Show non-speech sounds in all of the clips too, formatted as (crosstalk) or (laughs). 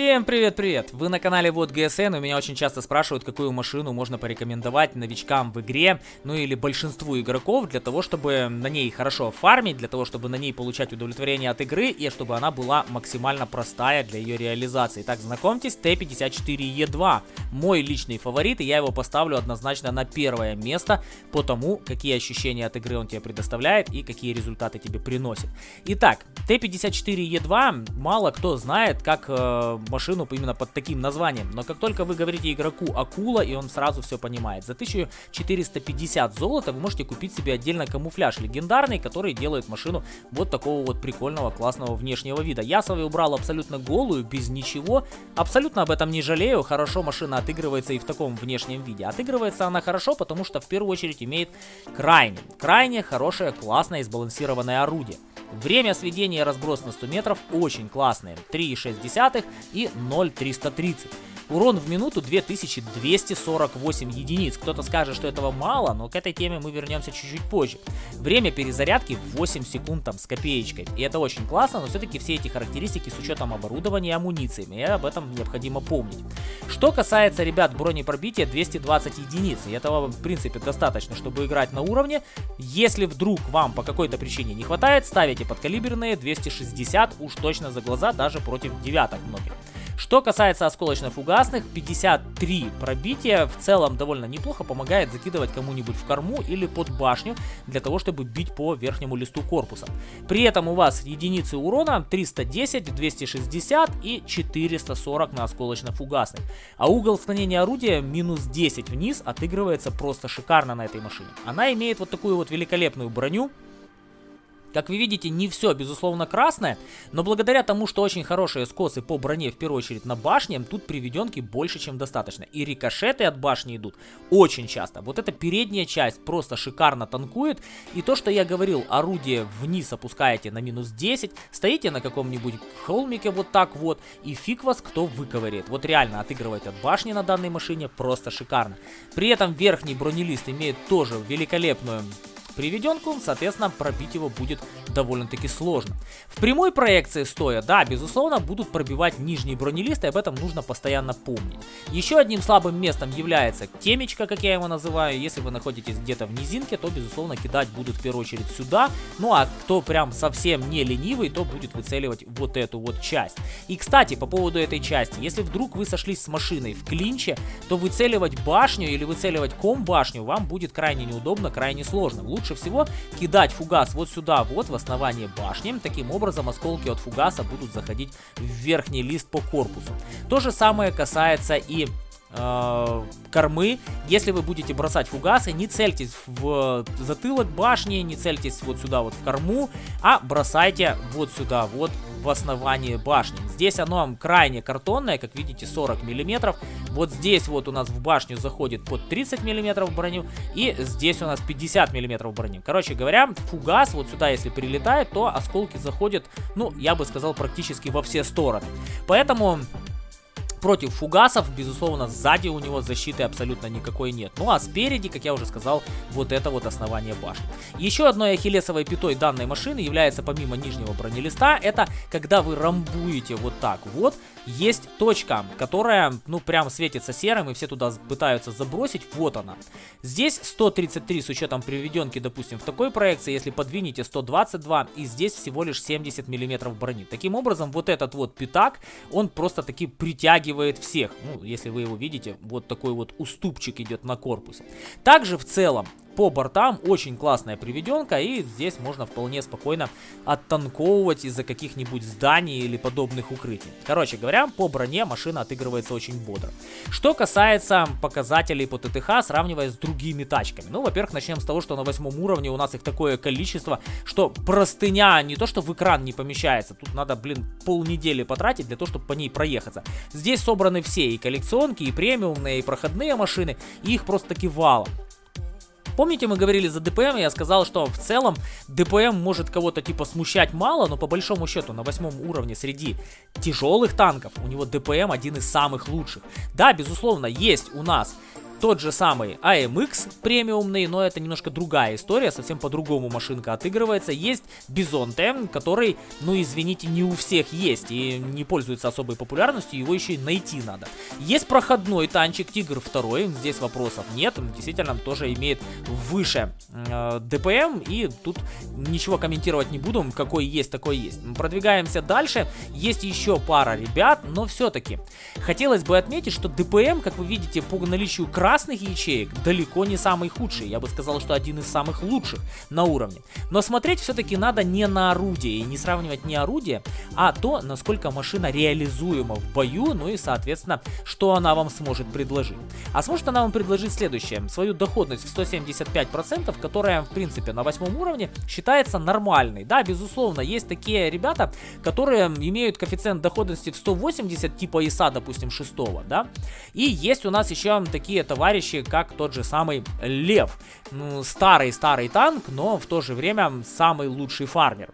Всем привет-привет! Вы на канале Вот ГСН, у меня очень часто спрашивают, какую машину можно порекомендовать новичкам в игре, ну или большинству игроков, для того, чтобы на ней хорошо фармить, для того, чтобы на ней получать удовлетворение от игры, и чтобы она была максимально простая для ее реализации. Так, знакомьтесь, Т-54Е2, мой личный фаворит, и я его поставлю однозначно на первое место, по тому, какие ощущения от игры он тебе предоставляет и какие результаты тебе приносит. Итак, Т-54Е2 мало кто знает, как э, машину именно под таким названием. Но как только вы говорите игроку акула, и он сразу все понимает. За 1450 золота вы можете купить себе отдельно камуфляж легендарный, который делает машину вот такого вот прикольного, классного внешнего вида. Я свою убрал абсолютно голую, без ничего. Абсолютно об этом не жалею. Хорошо машина отыгрывается и в таком внешнем виде. Отыгрывается она хорошо, потому что в первую очередь имеет крайне, крайне хорошее, классное и сбалансированное орудие. Время сведения и разброс на 100 метров очень классные. 3,6 и 0,330. Урон в минуту 2248 единиц. Кто-то скажет, что этого мало, но к этой теме мы вернемся чуть-чуть позже. Время перезарядки 8 секунд там с копеечкой. И это очень классно, но все-таки все эти характеристики с учетом оборудования и амунициями. И об этом необходимо помнить. Что касается, ребят, бронепробития 220 единиц. И этого, в принципе, достаточно, чтобы играть на уровне. Если вдруг вам по какой-то причине не хватает, ставите подкалиберные 260 уж точно за глаза, даже против девяток многих. Что касается осколочно-фугасных, 53 пробития в целом довольно неплохо помогает закидывать кому-нибудь в корму или под башню, для того, чтобы бить по верхнему листу корпуса. При этом у вас единицы урона 310, 260 и 440 на осколочно-фугасных. А угол склонения орудия минус 10 вниз отыгрывается просто шикарно на этой машине. Она имеет вот такую вот великолепную броню, как вы видите, не все, безусловно, красное, но благодаря тому, что очень хорошие скосы по броне, в первую очередь на башне, тут приведенки больше, чем достаточно. И рикошеты от башни идут очень часто. Вот эта передняя часть просто шикарно танкует. И то, что я говорил, орудие вниз опускаете на минус 10, стоите на каком-нибудь холмике вот так вот, и фиг вас кто выковыряет. Вот реально отыгрывать от башни на данной машине просто шикарно. При этом верхний бронелист имеет тоже великолепную приведенку, соответственно, пробить его будет довольно-таки сложно. В прямой проекции стоя, да, безусловно, будут пробивать нижние бронелисты, об этом нужно постоянно помнить. Еще одним слабым местом является темечко, как я его называю. Если вы находитесь где-то в низинке, то, безусловно, кидать будут в первую очередь сюда. Ну, а кто прям совсем не ленивый, то будет выцеливать вот эту вот часть. И, кстати, по поводу этой части, если вдруг вы сошлись с машиной в клинче, то выцеливать башню или выцеливать ком-башню вам будет крайне неудобно, крайне сложно лучше всего кидать фугас вот сюда, вот в основание башни. Таким образом осколки от фугаса будут заходить в верхний лист по корпусу. То же самое касается и э, кормы. Если вы будете бросать фугасы, не цельтесь в затылок башни, не цельтесь вот сюда вот в корму, а бросайте вот сюда вот в основании башни. Здесь оно крайне картонное, как видите, 40 миллиметров. Вот здесь вот у нас в башню заходит под 30 миллиметров броню, и здесь у нас 50 миллиметров брони. Короче говоря, фугас вот сюда, если прилетает, то осколки заходят, ну, я бы сказал, практически во все стороны. Поэтому против фугасов, безусловно, сзади у него защиты абсолютно никакой нет. Ну а спереди, как я уже сказал, вот это вот основание башни. Еще одной ахиллесовой пятой данной машины является помимо нижнего бронелиста, это когда вы рамбуете вот так вот, есть точка, которая, ну, прям светится серым, и все туда пытаются забросить, вот она. Здесь 133 с учетом приведенки, допустим, в такой проекции, если подвинете 122, и здесь всего лишь 70 миллиметров брони. Таким образом, вот этот вот пятак, он просто таки притягивает притягивает всех. Ну, если вы его видите, вот такой вот уступчик идет на корпусе. Также в целом по бортам очень классная приведенка, и здесь можно вполне спокойно оттанковывать из-за каких-нибудь зданий или подобных укрытий. Короче говоря, по броне машина отыгрывается очень бодро. Что касается показателей по ТТХ, сравнивая с другими тачками. Ну, во-первых, начнем с того, что на восьмом уровне у нас их такое количество, что простыня не то, что в экран не помещается, тут надо, блин, полнедели потратить для того, чтобы по ней проехаться. Здесь собраны все, и коллекционки, и премиумные, и проходные машины, и их просто таки валом. Помните, мы говорили за ДПМ, я сказал, что в целом ДПМ может кого-то типа смущать мало, но по большому счету на восьмом уровне среди тяжелых танков у него ДПМ один из самых лучших. Да, безусловно, есть у нас тот же самый AMX премиумный, но это немножко другая история, совсем по-другому машинка отыгрывается. Есть Бизонте, который, ну извините, не у всех есть и не пользуется особой популярностью, его еще и найти надо. Есть проходной танчик Тигр 2, здесь вопросов нет, он действительно тоже имеет выше э, ДПМ, и тут ничего комментировать не буду, какой есть, такой есть. Продвигаемся дальше, есть еще пара ребят, но все-таки хотелось бы отметить, что ДПМ, как вы видите, по наличию красных ячеек далеко не самый худший, я бы сказал, что один из самых лучших на уровне. Но смотреть все-таки надо не на орудие, и не сравнивать не орудие, а то, насколько машина реализуема в бою, ну и, соответственно, что она вам сможет предложить. А сможет она вам предложить следующее, свою доходность в 175%, которая, в принципе, на восьмом уровне считается нормальной. Да, безусловно, есть такие ребята, которые имеют коэффициент доходности в 180, типа ИСа, допустим, 6, да. И есть у нас еще такие товарищи, как тот же самый Лев. Ну, старый-старый танк, но в то же время самый лучший фармер.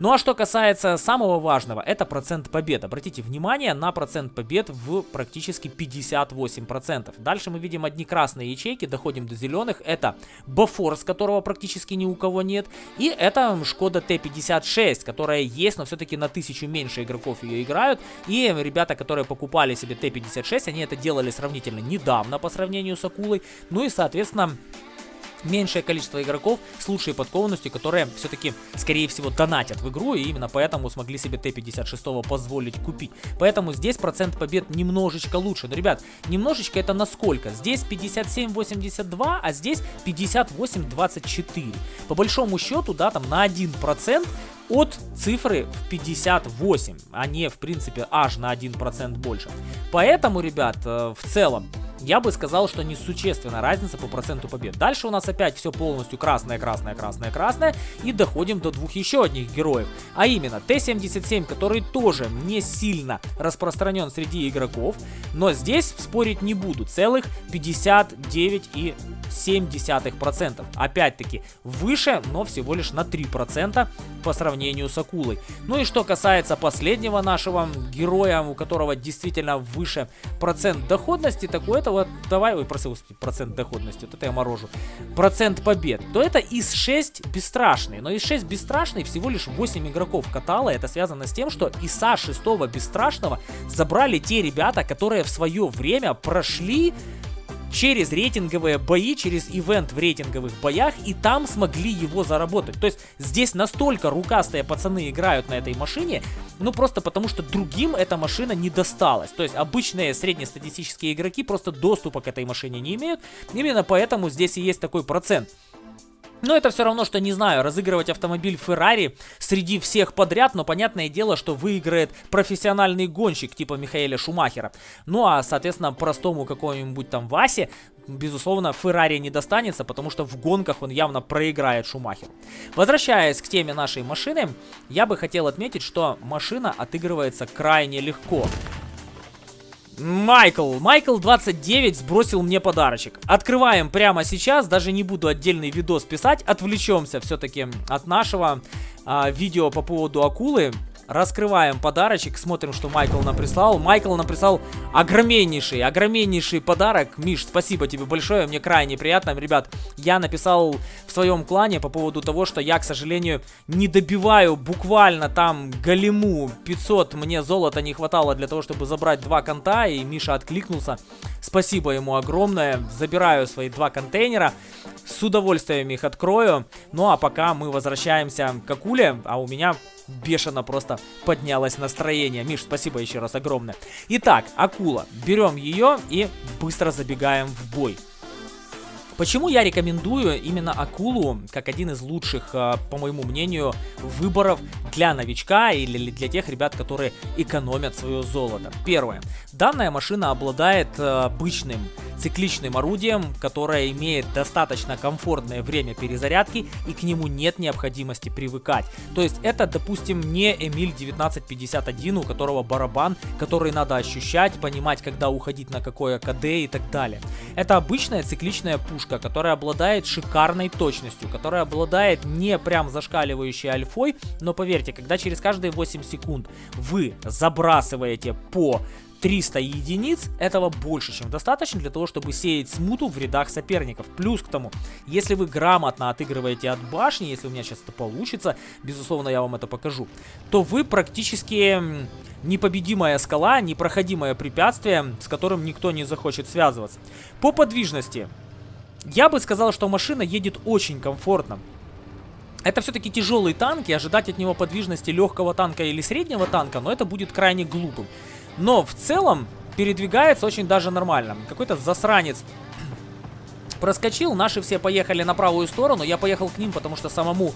Ну а что касается самого важного, это процент побед. Обратите внимание на процент побед в практически 58%. Дальше мы видим одни красные ячейки, доходим до зеленых. Это Бафорс, которого практически ни у кого нет. И это Шкода Т-56, которая есть, но все-таки на тысячу меньше игроков ее играют. И ребята, которые покупали себе Т-56, они это делали сравнительно недавно по сравнению с Акулой. Ну и, соответственно меньшее количество игроков с лучшей подкованностью, которые все-таки, скорее всего, донатят в игру, и именно поэтому смогли себе Т-56 позволить купить. Поэтому здесь процент побед немножечко лучше. Но, ребят, немножечко это насколько? Здесь 57-82, а здесь 58-24. По большому счету, да, там на 1% от цифры в 58, а не, в принципе, аж на 1% больше. Поэтому, ребят, э, в целом, я бы сказал, что несущественная разница по проценту побед. Дальше у нас опять все полностью красное, красное, красное, красное. И доходим до двух еще одних героев. А именно Т-77, который тоже не сильно распространен среди игроков. Но здесь спорить не буду. Целых 59,7%. Опять-таки выше, но всего лишь на 3% по сравнению с акулой. Ну и что касается последнего нашего героя, у которого действительно выше процент доходности, такой это вот, давай, ой, проси, процент доходности, вот это я морожу, процент побед, то это из 6 бесстрашный. Но из 6 бесстрашный всего лишь 8 игроков катала. Это связано с тем, что ИСа 6 бесстрашного забрали те ребята, которые в свое время прошли через рейтинговые бои, через ивент в рейтинговых боях, и там смогли его заработать. То есть здесь настолько рукастые пацаны играют на этой машине, ну просто потому что другим эта машина не досталась. То есть обычные среднестатистические игроки просто доступа к этой машине не имеют. Именно поэтому здесь и есть такой процент. Но это все равно, что, не знаю, разыгрывать автомобиль Феррари среди всех подряд, но понятное дело, что выиграет профессиональный гонщик типа Михаэля Шумахера. Ну а, соответственно, простому какому-нибудь там Васе, безусловно, Феррари не достанется, потому что в гонках он явно проиграет Шумахеру. Возвращаясь к теме нашей машины, я бы хотел отметить, что машина отыгрывается крайне легко. Майкл, Майкл 29 сбросил мне подарочек. Открываем прямо сейчас, даже не буду отдельный видос писать, отвлечемся все-таки от нашего а, видео по поводу акулы. Раскрываем подарочек, смотрим, что Майкл нам прислал. Майкл нам прислал огромнейший, огромнейший подарок. Миш, спасибо тебе большое, мне крайне приятно. Ребят, я написал в своем клане по поводу того, что я, к сожалению, не добиваю буквально там галиму 500. Мне золота не хватало для того, чтобы забрать два конта, и Миша откликнулся. Спасибо ему огромное. Забираю свои два контейнера. С удовольствием их открою. Ну а пока мы возвращаемся к акуле, а у меня бешено просто поднялось настроение. Миш, спасибо еще раз огромное. Итак, акула. Берем ее и быстро забегаем в бой. Почему я рекомендую именно акулу как один из лучших, а, по моему мнению, выборов для новичка или для тех ребят, которые экономят свое золото? Первое. Данная машина обладает а, обычным цикличным орудием, которое имеет достаточно комфортное время перезарядки и к нему нет необходимости привыкать. То есть это, допустим, не Эмиль 1951, у которого барабан, который надо ощущать, понимать, когда уходить на какое КД и так далее. Это обычная цикличная пушка, которая обладает шикарной точностью, которая обладает не прям зашкаливающей альфой, но поверьте, когда через каждые 8 секунд вы забрасываете по 300 единиц, этого больше, чем достаточно для того, чтобы сеять смуту в рядах соперников. Плюс к тому, если вы грамотно отыгрываете от башни, если у меня сейчас это получится, безусловно, я вам это покажу, то вы практически непобедимая скала, непроходимое препятствие, с которым никто не захочет связываться. По подвижности, я бы сказал, что машина едет очень комфортно. Это все-таки тяжелый танк, и ожидать от него подвижности легкого танка или среднего танка, но это будет крайне глупым. Но в целом передвигается очень даже нормально. Какой-то засранец проскочил, наши все поехали на правую сторону, я поехал к ним, потому что самому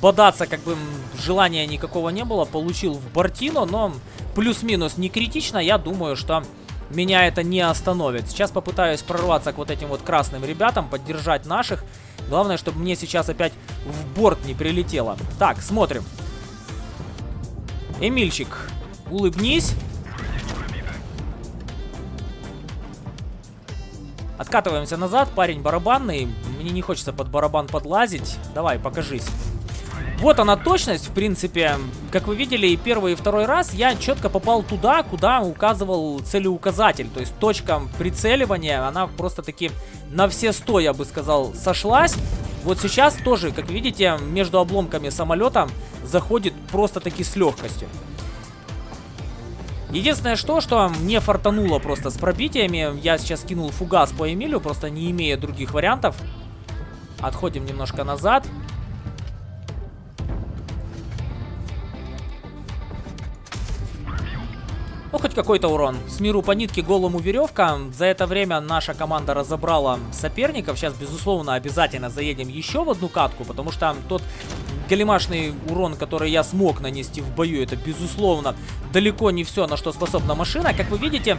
бодаться как бы желания никакого не было, получил в Бортино, но плюс-минус не критично, я думаю, что меня это не остановит. Сейчас попытаюсь прорваться к вот этим вот красным ребятам, поддержать наших. Главное, чтобы мне сейчас опять в борт не прилетело. Так, смотрим. Эмильчик, улыбнись. Откатываемся назад, парень барабанный. Мне не хочется под барабан подлазить. Давай, покажись. Вот она точность, в принципе. Как вы видели, и первый, и второй раз я четко попал туда, куда указывал целеуказатель. То есть точка прицеливания, она просто-таки на все сто, я бы сказал, сошлась. Вот сейчас тоже, как видите, между обломками самолета заходит просто-таки с легкостью. Единственное что, что мне фартануло просто с пробитиями. Я сейчас кинул фугас по Эмилю, просто не имея других вариантов. Отходим немножко назад. Ну, хоть какой-то урон. С миру по нитке, голому веревка. За это время наша команда разобрала соперников. Сейчас, безусловно, обязательно заедем еще в одну катку, потому что тот галимашный урон, который я смог нанести в бою, это, безусловно, далеко не все, на что способна машина. Как вы видите,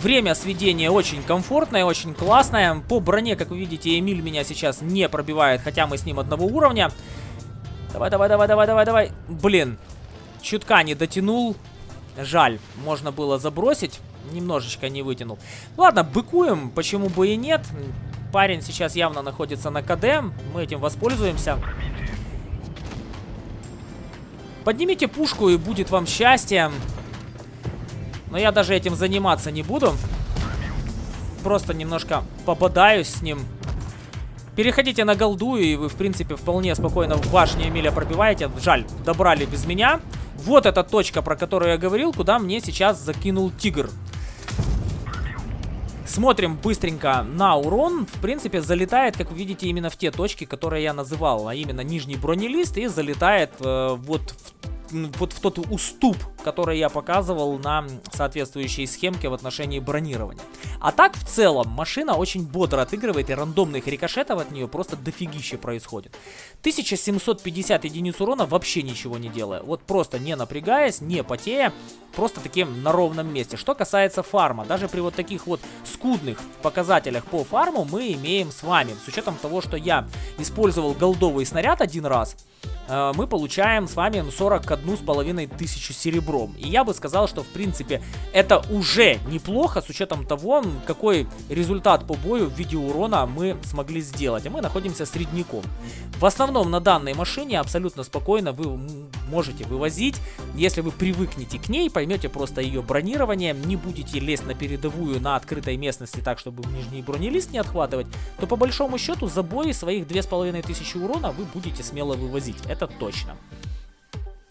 Время сведения очень комфортное, очень классное. По броне, как вы видите, Эмиль меня сейчас не пробивает, хотя мы с ним одного уровня. Давай, давай, давай, давай, давай, давай. Блин, чутка не дотянул. Жаль, можно было забросить. Немножечко не вытянул. Ладно, быкуем, почему бы и нет. Парень сейчас явно находится на КД. Мы этим воспользуемся. Поднимите пушку и будет вам счастье. Но я даже этим заниматься не буду. Просто немножко пободаюсь с ним. Переходите на голду, и вы, в принципе, вполне спокойно в башне Эмиля пробиваете. Жаль, добрали без меня. Вот эта точка, про которую я говорил, куда мне сейчас закинул тигр. Смотрим быстренько на урон. В принципе, залетает, как вы видите, именно в те точки, которые я называл. А именно нижний бронелист и залетает э, вот в вот в тот уступ, который я показывал на соответствующей схемке в отношении бронирования. А так, в целом, машина очень бодро отыгрывает, и рандомных рикошетов от нее просто дофигище происходит. 1750 единиц урона вообще ничего не делая. Вот просто не напрягаясь, не потея, просто таким на ровном месте. Что касается фарма, даже при вот таких вот скудных показателях по фарму мы имеем с вами, с учетом того, что я использовал голдовый снаряд один раз, мы получаем с вами 41 с половиной тысячу серебром. И я бы сказал, что в принципе это уже неплохо с учетом того, какой результат по бою в виде урона мы смогли сделать. А мы находимся средняком. В основном на данной машине абсолютно спокойно вы можете вывозить. Если вы привыкнете к ней, поймете просто ее бронирование, не будете лезть на передовую на открытой местности так, чтобы нижний бронелист не отхватывать, то по большому счету за бои своих 2500 урона вы будете смело вывозить. Это точно.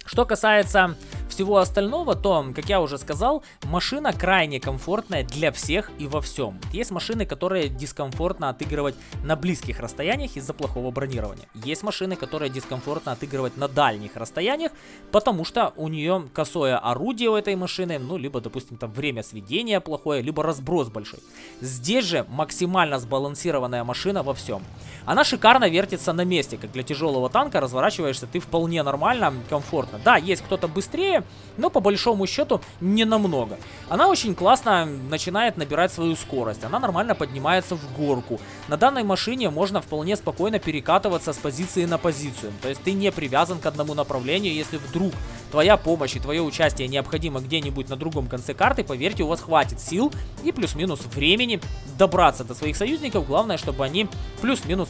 Что касается всего остального, то, как я уже сказал, машина крайне комфортная для всех и во всем. Есть машины, которые дискомфортно отыгрывать на близких расстояниях из-за плохого бронирования. Есть машины, которые дискомфортно отыгрывать на дальних расстояниях, потому что у нее косое орудие у этой машины, ну, либо, допустим, там время сведения плохое, либо разброс большой. Здесь же максимально сбалансированная машина во всем. Она шикарно вертится на месте, как для тяжелого танка, разворачиваешься ты вполне нормально, комфортно. Да, есть кто-то быстрее, но по большому счету не намного. Она очень классно начинает набирать свою скорость, она нормально поднимается в горку. На данной машине можно вполне спокойно перекатываться с позиции на позицию, то есть ты не привязан к одному направлению, если вдруг твоя помощь и твое участие необходимо где-нибудь на другом конце карты, поверьте, у вас хватит сил и плюс-минус времени добраться до своих союзников, главное, чтобы они плюс-минус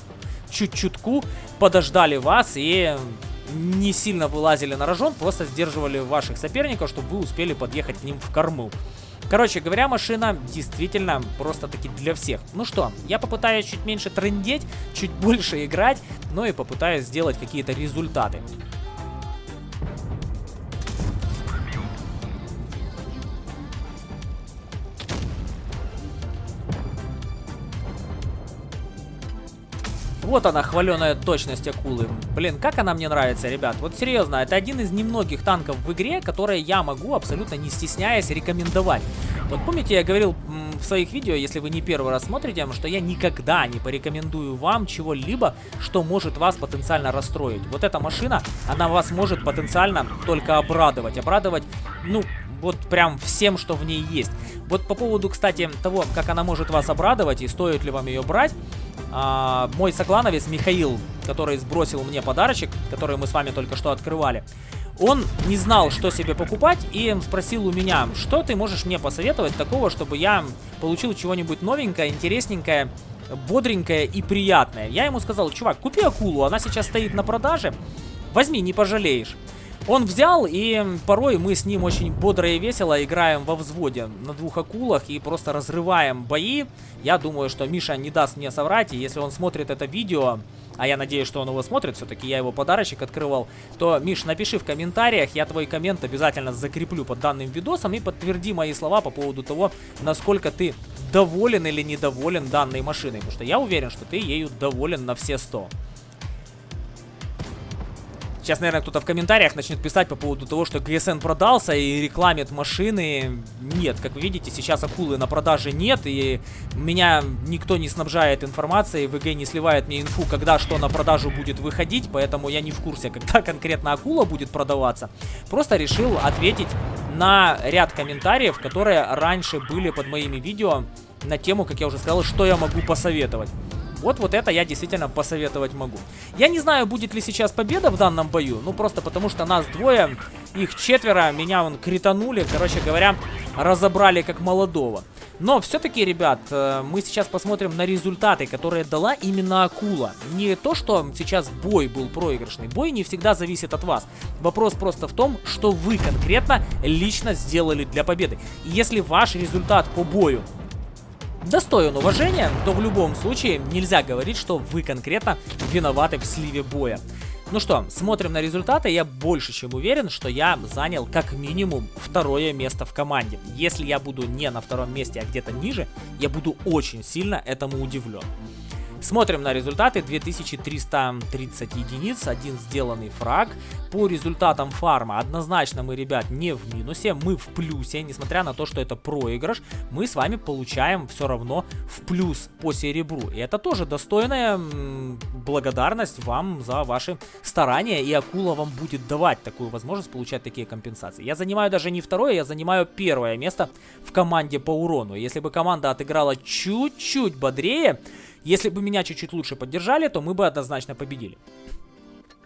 чуть-чутку подождали вас и не сильно вылазили на рожон, просто сдерживали ваших соперников, чтобы вы успели подъехать к ним в корму. Короче говоря, машина действительно просто-таки для всех. Ну что, я попытаюсь чуть меньше трендеть, чуть (laughs) больше играть, но и попытаюсь сделать какие-то результаты. Вот она, хваленая точность акулы. Блин, как она мне нравится, ребят. Вот серьезно, это один из немногих танков в игре, которые я могу абсолютно не стесняясь рекомендовать. Вот помните, я говорил в своих видео, если вы не первый раз смотрите, что я никогда не порекомендую вам чего-либо, что может вас потенциально расстроить. Вот эта машина, она вас может потенциально только обрадовать. Обрадовать, ну, вот прям всем, что в ней есть. Вот по поводу, кстати, того, как она может вас обрадовать и стоит ли вам ее брать, а, мой соклановец Михаил, который сбросил мне подарочек, который мы с вами только что открывали, он не знал, что себе покупать, и спросил у меня, что ты можешь мне посоветовать такого, чтобы я получил чего-нибудь новенькое, интересненькое, бодренькое и приятное. Я ему сказал, чувак, купи акулу, она сейчас стоит на продаже, возьми, не пожалеешь. Он взял, и порой мы с ним очень бодро и весело играем во взводе на двух акулах и просто разрываем бои. Я думаю, что Миша не даст мне соврать, и если он смотрит это видео, а я надеюсь, что он его смотрит, все-таки я его подарочек открывал, то, Миш, напиши в комментариях, я твой коммент обязательно закреплю под данным видосом и подтверди мои слова по поводу того, насколько ты доволен или недоволен данной машиной, потому что я уверен, что ты ею доволен на все 100. Сейчас, наверное, кто-то в комментариях начнет писать по поводу того, что GSN продался и рекламит машины. Нет, как вы видите, сейчас акулы на продаже нет, и меня никто не снабжает информацией, ВГ не сливает мне инфу, когда что на продажу будет выходить, поэтому я не в курсе, (laughs) когда конкретно акула будет продаваться. Просто решил ответить на ряд комментариев, которые раньше были под моими видео на тему, как я уже сказал, что я могу посоветовать. Вот вот это я действительно посоветовать могу. Я не знаю, будет ли сейчас победа в данном бою. Ну, просто потому что нас двое, их четверо, меня вон кританули, короче говоря, разобрали как молодого. Но все-таки, ребят, э, мы сейчас посмотрим на результаты, которые дала именно Акула. Не то, что сейчас бой был проигрышный. Бой не всегда зависит от вас. Вопрос просто в том, что вы конкретно лично сделали для победы. И если ваш результат по бою достоин уважения, то в любом случае нельзя говорить, что вы конкретно виноваты в сливе боя. Ну что, смотрим на результаты. Я больше чем уверен, что я занял как минимум второе место в команде. Если я буду не на втором месте, а где-то ниже, я буду очень сильно этому удивлен. Смотрим на результаты. 2330 единиц, один сделанный фраг. По результатам фарма однозначно мы, ребят, не в минусе, мы в плюсе. Несмотря на то, что это проигрыш, мы с вами получаем все равно в плюс по серебру. И это тоже достойная благодарность вам за ваши старания. И акула вам будет давать такую возможность получать такие компенсации. Я занимаю даже не второе, я занимаю первое место в команде по урону. Если бы команда отыграла чуть-чуть бодрее если бы меня чуть-чуть лучше поддержали, то мы бы однозначно победили.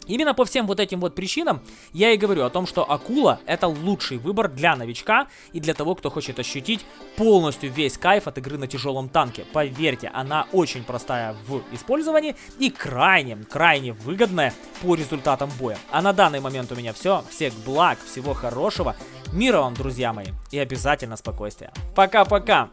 Именно по всем вот этим вот причинам я и говорю о том, что акула это лучший выбор для новичка и для того, кто хочет ощутить полностью весь кайф от игры на тяжелом танке. Поверьте, она очень простая в использовании и крайне, крайне выгодная по результатам боя. А на данный момент у меня все. Всех благ, всего хорошего, мира вам, друзья мои, и обязательно спокойствия. Пока-пока!